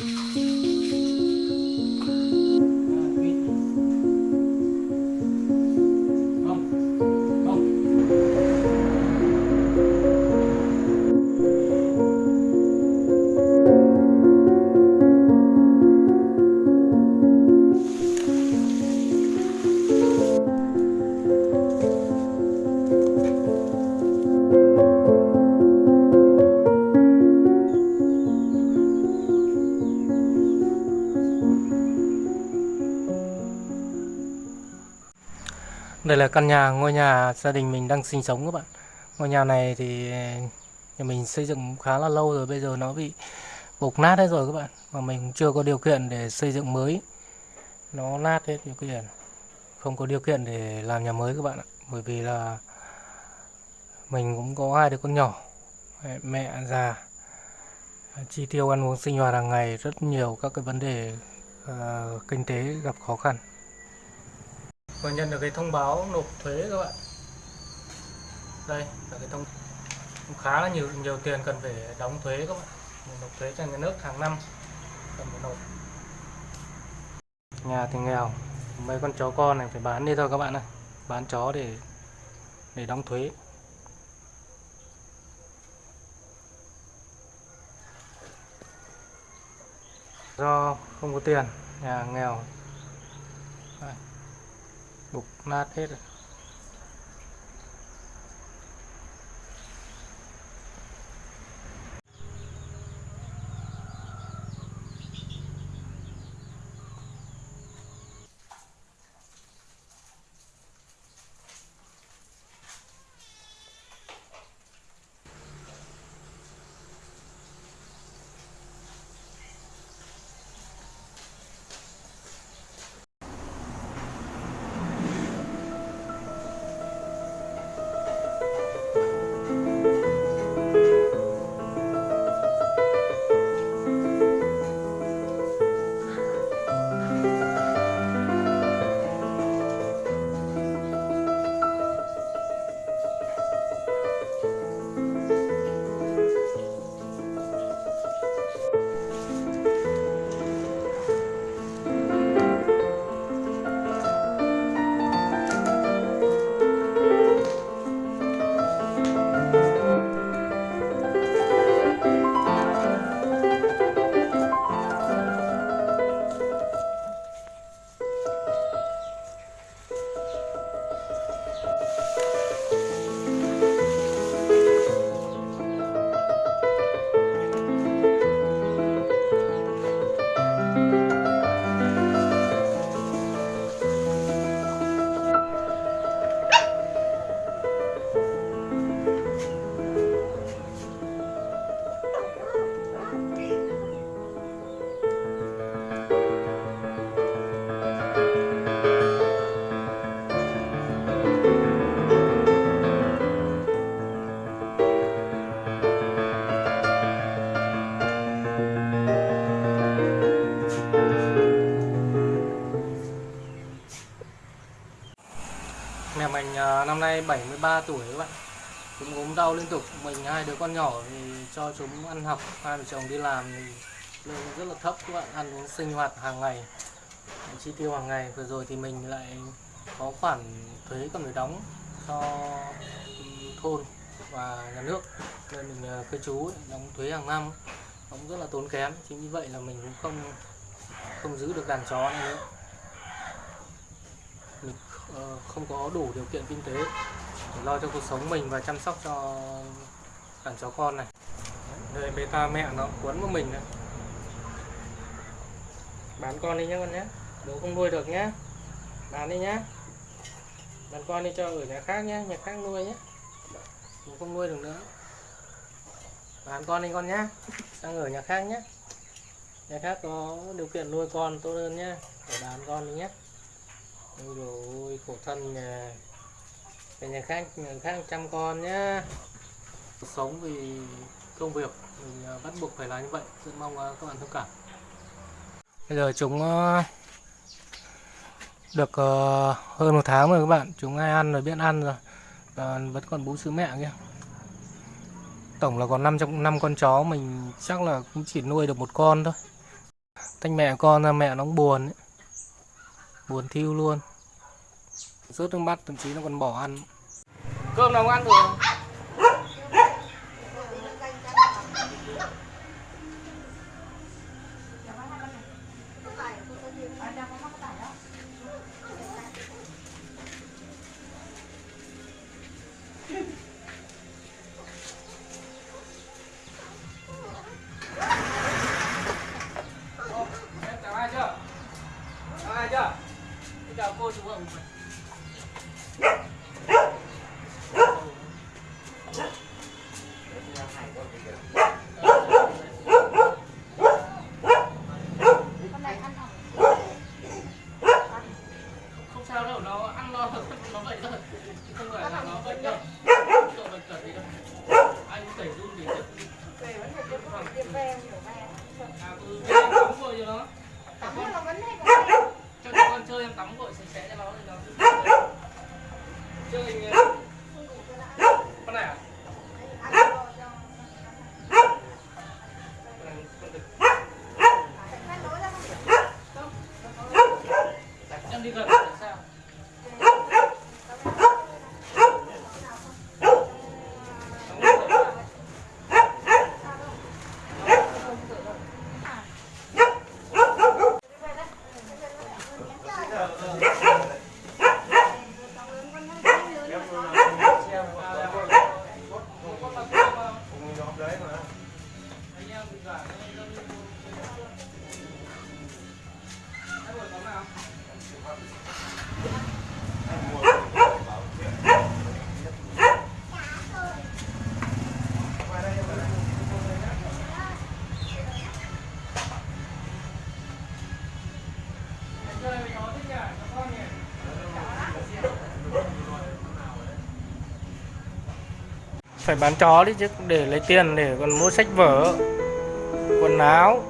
Mm-hmm. Đây là căn nhà, ngôi nhà gia đình mình đang sinh sống các bạn. Ngôi nhà này thì nhà mình xây dựng khá là lâu rồi, bây giờ nó bị bục nát hết rồi các bạn. Mà mình chưa có điều kiện để xây dựng mới. Nó nát hết điều kiện. Không có điều kiện để làm nhà mới các bạn ạ. Bởi vì là mình cũng có hai đứa con nhỏ, mẹ, mẹ già. Chi tiêu ăn uống sinh hoạt hàng ngày rất nhiều các cái vấn đề uh, kinh tế gặp khó khăn vừa nhận được cái thông báo nộp thuế các bạn. Đây, là cái thông khá là nhiều nhiều tiền cần phải đóng thuế các bạn. Mình nộp thuế cho nhà nước hàng năm, cần phải nộp. Nhà thì nghèo, mấy con chó con này phải bán đi thôi các bạn ơi bán chó để để đóng thuế. Do không có tiền, nhà nghèo. Đây bục nát hết rồi. Nay 73 tuổi các bạn. Chúng ốm đau liên tục, Mình hai đứa con nhỏ thì cho chúng ăn học. Hai vợ chồng đi làm thì lương rất là thấp các bạn, Ăn uống sinh hoạt hàng ngày Chi tiêu hàng ngày. Vừa rồi thì mình lại có khoản thuế cần phải đóng cho thôn và nhà nước. Nên mình ờ, cư trú đóng thuế hàng năm, cũng rất là tốn kém. Chính vì vậy là mình cũng không không giữ được đàn chó này nữa không có đủ điều kiện kinh tế để lo cho cuộc sống mình và chăm sóc cho đàn chó con này. Đây beta mẹ nó quấn vào mình này. Bán con đi nhé con nhé bố không nuôi được nhé bán đi nhé bán con đi cho ở nhà khác nhé nhà khác nuôi nhé bố không nuôi được nữa. Bán con đi con nhé sang ở nhà khác nhé nhà khác có điều kiện nuôi con tốt hơn nhé để bán con đi nhé Ôi rồi khổ thân nhà Về nhà khác nhà khác chăm con nhá. Sống vì công việc Mình à, bắt buộc phải làm như vậy. Rất mong à, các bạn thông cảm. Bây giờ chúng à, Được hơn một tháng rồi các bạn. Chúng ai ăn rồi biết ăn rồi. Và vẫn còn bú sữa mẹ kia Tổng là còn 5 trong năm con chó Mình chắc là cũng chỉ nuôi được một con thôi. Tách mẹ con ra mẹ nó cũng buồn ấy. Buồn thiêu luôn. Rớt nước mắt thậm chí nó còn bỏ ăn. Cơm nào không ăn rồi À, ừ, thế em tắm cho nó cho các con chơi em tắm vội sạch sẽ cho nó thì nó chơi hình con này à? Em đi gần phải bán chó đi chứ, để lấy tiền để còn mua sách vở, quần áo.